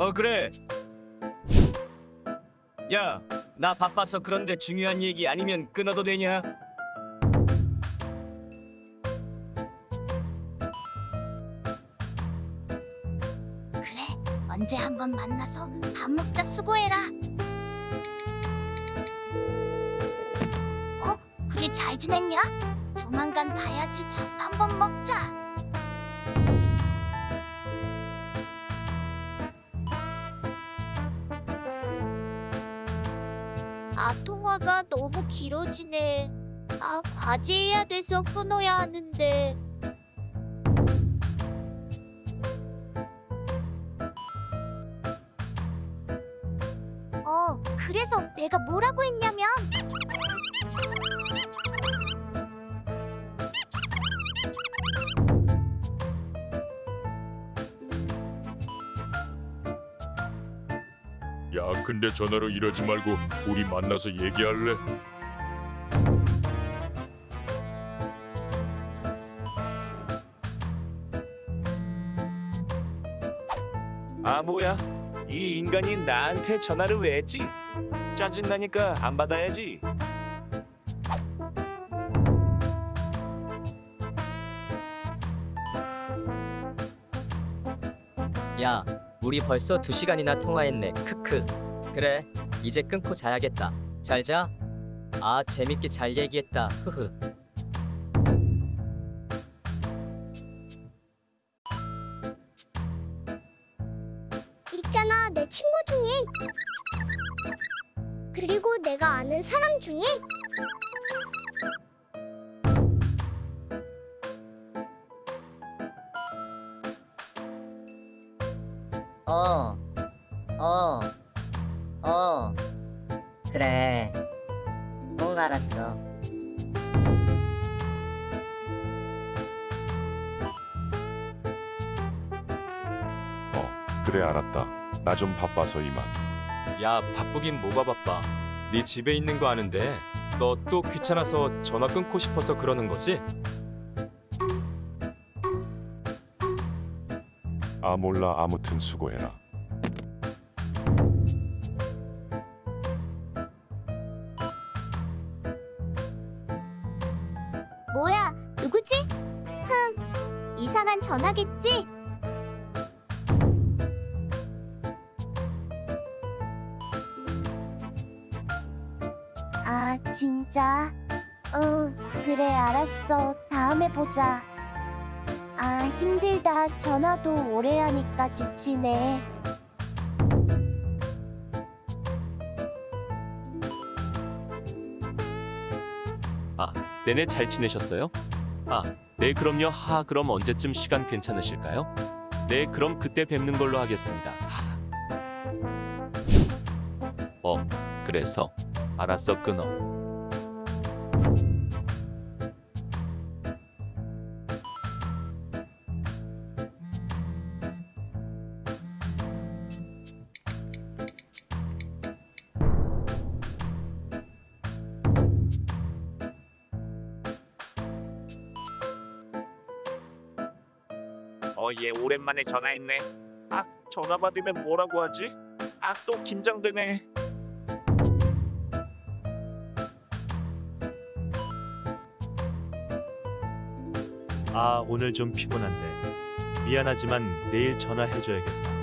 어 그래. 야, 나 바빠서 그런데 중요한 얘기 아니면 끊어도 되냐? 그래, 언제 한번 만나서 밥 먹자 수고해라. 어, 그래 잘 지냈냐? 조만간 봐야지 밥 한 번 먹자. 아, 통화가 너무 길어지네. 아, 과제해야 돼서 끊어야 하는데. 어, 그래서 내가 뭐라고 했냐면 야, 근데 전화로 이러지 말고 우리 만나서 얘기할래? 아 뭐야? 이 인간이 나한테 전화를 왜 했지? 짜증나니까 안 받아야지. 야, 우리 벌써 두 시간이나 통화했네. 크크. 그래, 이제 끊고 자야겠다. 잘 자. 아, 재밌게 잘 얘기했다. 흐흐. 있잖아 내 친구 중에 그리고 내가 아는 사람 중에 어, 어, 어, 그래. 응, 알았어. 어, 그래 알았다. 나 좀 바빠서 이만. 야 바쁘긴 뭐가 바빠 네 집에 있는 거 아는데 너 또 귀찮아서 전화 끊고 싶어서 그러는 거지? 아 몰라 아무튼 수고해라. 뭐야 누구지? 흠 이상한 전화겠지? 아 진짜? 응 그래 알았어 다음에 보자 아 힘들다 전화도 오래 하니까 지치네 내내 잘 지내셨어요? 아, 네 그럼요. 하, 그럼 언제쯤 시간 괜찮으실까요? 네, 그럼 그때 뵙는 걸로 하겠습니다. 하. 어, 그래서 알았어 끊어. 어, 얘 오랜만에 전화했네. 아, 전화 받으면 뭐라고 하지? 아, 또 긴장되네. 아, 오늘 좀 피곤한데. 미안하지만 내일 전화해줘야겠다.